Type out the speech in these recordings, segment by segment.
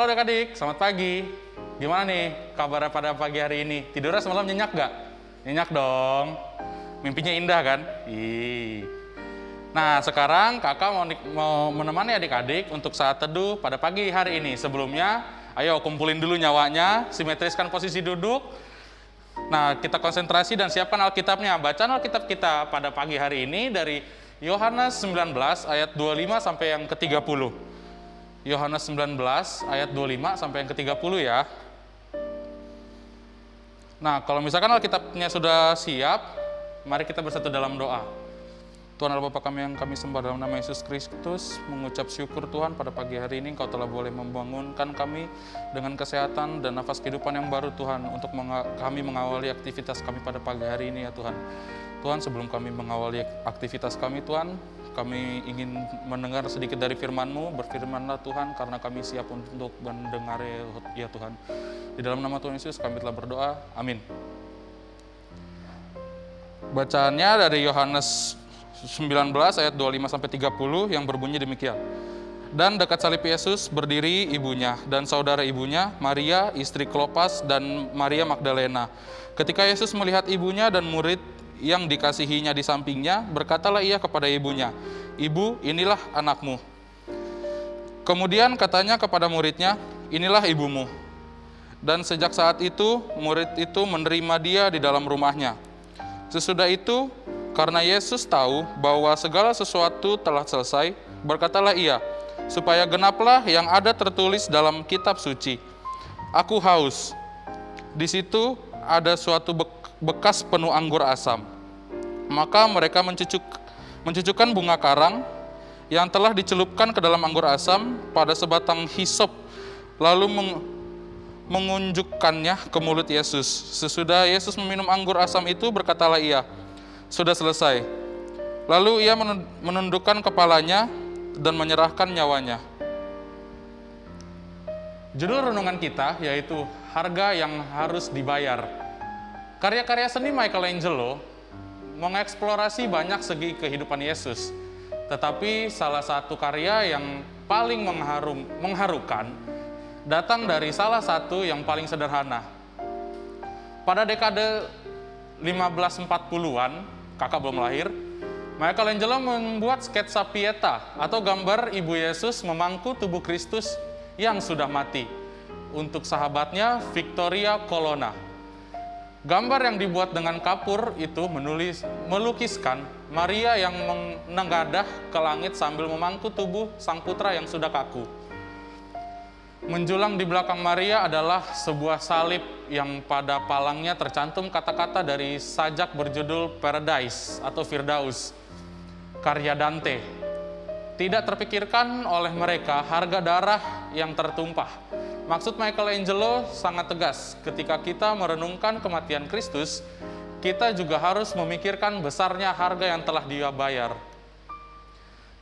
Halo adik-adik, selamat pagi. Gimana nih kabarnya pada pagi hari ini? Tidurnya semalam nyenyak gak? Nyenyak dong. Mimpinya indah kan? Ih. Nah, sekarang kakak mau, mau menemani adik-adik untuk saat teduh pada pagi hari ini. Sebelumnya, ayo kumpulin dulu nyawanya, simetriskan posisi duduk. Nah, kita konsentrasi dan siapkan Alkitabnya. Bacaan Alkitab kita pada pagi hari ini dari Yohanes 19 ayat 25 sampai yang ke-30. Yohanes 19 ayat 25 sampai yang ke-30 ya. Nah, kalau misalkan Alkitabnya sudah siap, mari kita bersatu dalam doa. Tuhan Allah Bapa kami yang kami sembah dalam nama Yesus Kristus, mengucap syukur Tuhan pada pagi hari ini Engkau telah boleh membangunkan kami dengan kesehatan dan nafas kehidupan yang baru Tuhan untuk kami mengawali aktivitas kami pada pagi hari ini ya Tuhan. Tuhan sebelum kami mengawali aktivitas kami Tuhan, kami ingin mendengar sedikit dari firman-Mu, berfirmanlah Tuhan karena kami siap untuk mendengar ya Tuhan. Di dalam nama Tuhan Yesus kami telah berdoa, amin. Bacaannya dari Yohanes 19 ayat 25 sampai 30 yang berbunyi demikian. Dan dekat salib Yesus berdiri ibunya dan saudara ibunya, Maria, istri Klopas, dan Maria Magdalena. Ketika Yesus melihat ibunya dan murid yang dikasihinya di sampingnya, berkatalah ia kepada ibunya, Ibu, inilah anakmu. Kemudian katanya kepada muridnya, inilah ibumu. Dan sejak saat itu, murid itu menerima dia di dalam rumahnya. Sesudah itu, karena Yesus tahu bahwa segala sesuatu telah selesai, berkatalah ia, supaya genaplah yang ada tertulis dalam kitab suci. Aku haus. Di situ ada suatu bekas penuh anggur asam. Maka mereka mencucuk, mencucukkan bunga karang yang telah dicelupkan ke dalam anggur asam pada sebatang hisop, lalu meng, mengunjukkannya ke mulut Yesus. Sesudah Yesus meminum anggur asam itu, berkatalah ia, sudah selesai. Lalu ia menundukkan kepalanya dan menyerahkan nyawanya. Judul renungan kita yaitu harga yang harus dibayar. Karya-karya seni Michelangelo mengeksplorasi banyak segi kehidupan Yesus. Tetapi salah satu karya yang paling mengharum, mengharukan datang dari salah satu yang paling sederhana. Pada dekade 1540-an, kakak belum lahir, Michelangelo membuat sketsa Pieta atau gambar Ibu Yesus memangku tubuh Kristus yang sudah mati untuk sahabatnya Victoria Colonna. Gambar yang dibuat dengan kapur itu menulis melukiskan Maria yang menengadah ke langit sambil memangku tubuh sang putra yang sudah kaku. Menjulang di belakang Maria adalah sebuah salib yang pada palangnya tercantum kata-kata dari sajak berjudul Paradise atau Firdaus, karya Dante. Tidak terpikirkan oleh mereka harga darah yang tertumpah. Maksud Michelangelo sangat tegas, ketika kita merenungkan kematian Kristus, kita juga harus memikirkan besarnya harga yang telah dia bayar.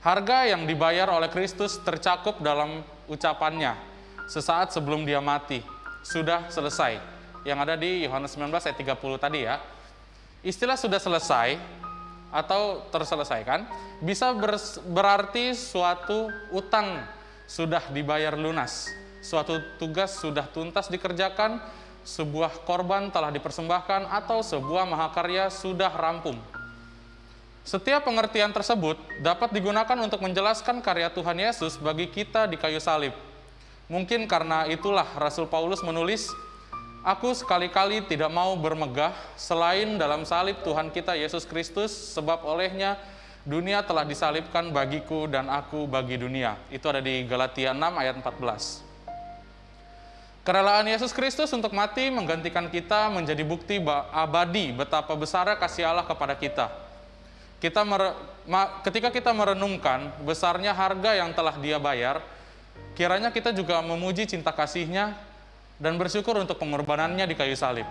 Harga yang dibayar oleh Kristus tercakup dalam ucapannya, sesaat sebelum dia mati, sudah selesai. Yang ada di Yohanes 19 ayat 30 tadi ya. Istilah sudah selesai atau terselesaikan bisa ber, berarti suatu utang sudah dibayar lunas, suatu tugas sudah tuntas dikerjakan, sebuah korban telah dipersembahkan atau sebuah mahakarya sudah rampung. Setiap pengertian tersebut dapat digunakan untuk menjelaskan karya Tuhan Yesus bagi kita di kayu salib. Mungkin karena itulah Rasul Paulus menulis, Aku sekali-kali tidak mau bermegah selain dalam salib Tuhan kita Yesus Kristus, sebab olehnya dunia telah disalibkan bagiku dan aku bagi dunia. Itu ada di Galatia 6 ayat 14. Kerelaan Yesus Kristus untuk mati menggantikan kita menjadi bukti abadi betapa besarnya kasih Allah kepada kita. Kita ketika kita merenungkan besarnya harga yang telah dia bayar, kiranya kita juga memuji cinta kasihnya dan bersyukur untuk pengorbanannya di kayu salib.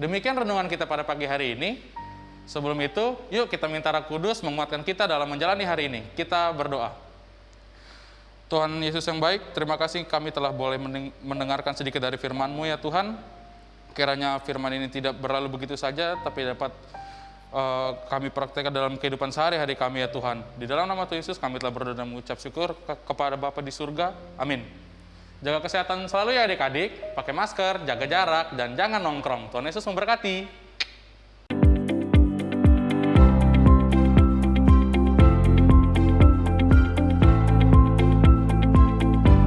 Demikian renungan kita pada pagi hari ini. Sebelum itu, yuk kita minta Roh Kudus menguatkan kita dalam menjalani hari ini. Kita berdoa. Tuhan Yesus yang baik, terima kasih kami telah boleh mendengarkan sedikit dari firman-Mu ya Tuhan. Kiranya firman ini tidak berlalu begitu saja, tapi dapat uh, kami praktekkan dalam kehidupan sehari-hari kami ya Tuhan. Di dalam nama Tuhan Yesus kami telah berdoa dan mengucap syukur ke kepada Bapa di surga. Amin. Jaga kesehatan selalu ya adik-adik, pakai masker, jaga jarak, dan jangan nongkrong. Tuhan Yesus memberkati.